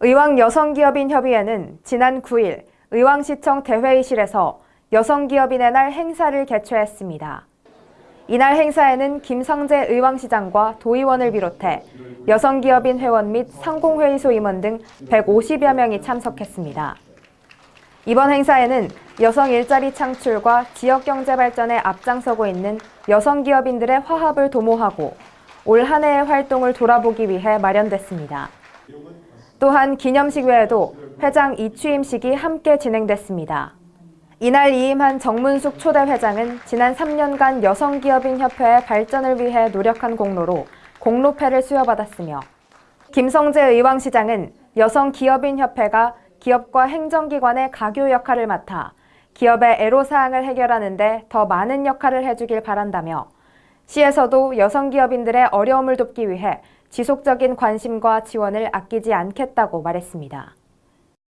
의왕 여성기업인 협의회는 지난 9일 의왕시청 대회의실에서 여성기업인의 날 행사를 개최했습니다. 이날 행사에는 김성재 의왕시장과 도의원을 비롯해 여성기업인 회원 및 상공회의소 임원 등 150여 명이 참석했습니다. 이번 행사에는 여성 일자리 창출과 지역 경제 발전에 앞장서고 있는 여성 기업인들의 화합을 도모하고 올 한 해의 활동을 돌아보기 위해 마련됐습니다. 또한 기념식 외에도 회장 이취임식이 함께 진행됐습니다. 이날 이임한 정문숙 초대 회장은 지난 3년간 여성기업인협회의 발전을 위해 노력한 공로로 공로패를 수여받았으며 김성재 의왕시장은 여성기업인협회가 기업과 행정기관의 가교 역할을 맡아 기업의 애로사항을 해결하는 데 더 많은 역할을 해주길 바란다며 시에서도 여성 기업인들의 어려움을 돕기 위해 지속적인 관심과 지원을 아끼지 않겠다고 말했습니다.